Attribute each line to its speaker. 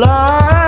Speaker 1: love.